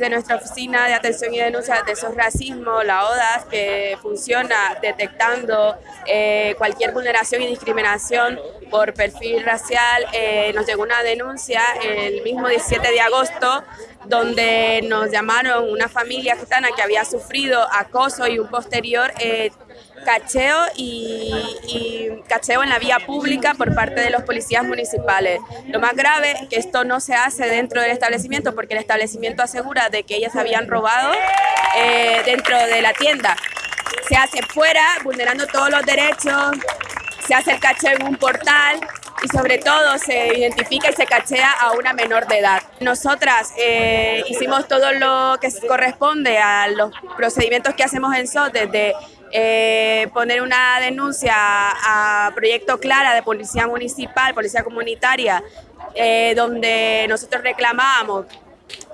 desde nuestra oficina de atención y denuncia de esos racismo, la ODAS, que funciona detectando eh, cualquier vulneración y discriminación por perfil racial, eh, nos llegó una denuncia el mismo 17 de agosto donde nos llamaron una familia gitana que había sufrido acoso y un posterior eh, cacheo y, cacheo en la vía pública por parte de los policías municipales. Lo más grave es que esto no se hace dentro del establecimiento porque el establecimiento asegura de que ellas habían robado eh, dentro de la tienda. Se hace fuera, vulnerando todos los derechos, se hace el cacheo en un portal y sobre todo se identifica y se cachea a una menor de edad. Nosotras eh, hicimos todo lo que corresponde a los procedimientos que hacemos en SOT, desde eh, poner una denuncia a Proyecto Clara de Policía Municipal, Policía Comunitaria, eh, donde nosotros reclamábamos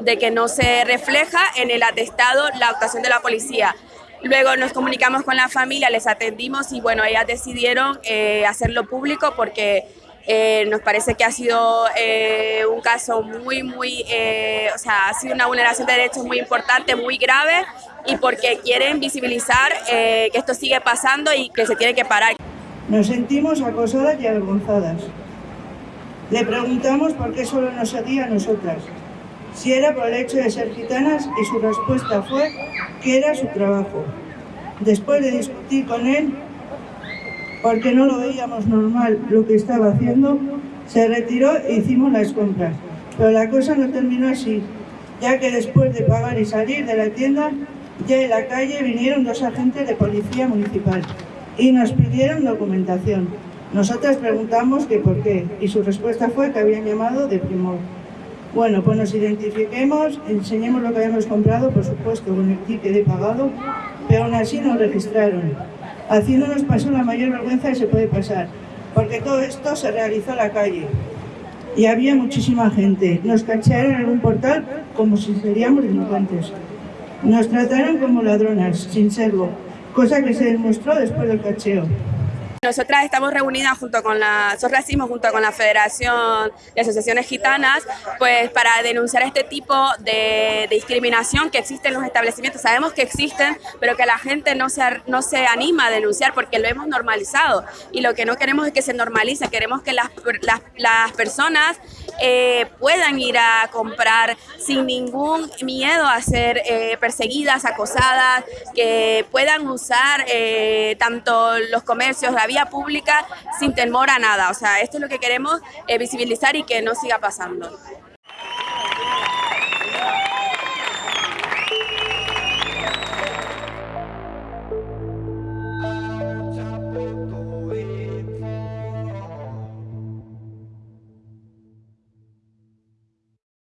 de que no se refleja en el atestado la actuación de la policía. Luego nos comunicamos con la familia, les atendimos y bueno, ellas decidieron hacerlo público porque eh, nos parece que ha sido eh, un caso muy, muy, eh, o sea, ha sido una vulneración de derechos muy importante, muy grave y porque quieren visibilizar que esto sigue pasando y que se tiene que parar. Nos sentimos acosadas y avergonzadas. Le preguntamos por qué solo nos hacía a nosotras, si era por el hecho de ser gitanas y su respuesta fue que era su trabajo. Después de discutir con él, porque no lo veíamos normal lo que estaba haciendo, se retiró e hicimos las compras. Pero la cosa no terminó así, ya que después de pagar y salir de la tienda, ya en la calle vinieron dos agentes de policía municipal y nos pidieron documentación. Nosotras preguntamos que por qué y su respuesta fue que habían llamado de primor. Bueno, pues nos identifiquemos, enseñemos lo que habíamos comprado, por supuesto, con el ticket de pagado, pero aún así nos registraron haciéndonos pasar la mayor vergüenza que se puede pasar, porque todo esto se realizó en la calle y había muchísima gente. Nos cacharon en un portal como si seríamos delincuentes. Nos trataron como ladronas, sin serlo, cosa que se demostró después del cacheo. Nosotras estamos reunidas junto con la Racismo, junto con la Federación de Asociaciones Gitanas, pues para denunciar este tipo de, discriminación que existe en los establecimientos. Sabemos que existen, pero que la gente no se, no se anima a denunciar porque lo hemos normalizado. Y lo que no queremos es que se normalice, queremos que las, las, personas eh, puedan ir a comprar sin ningún miedo a ser eh, perseguidas, acosadas, que puedan usar eh, tanto los comercios, la pública sin temor a nada. O sea, esto es lo que queremos eh, visibilizar y que no siga pasando.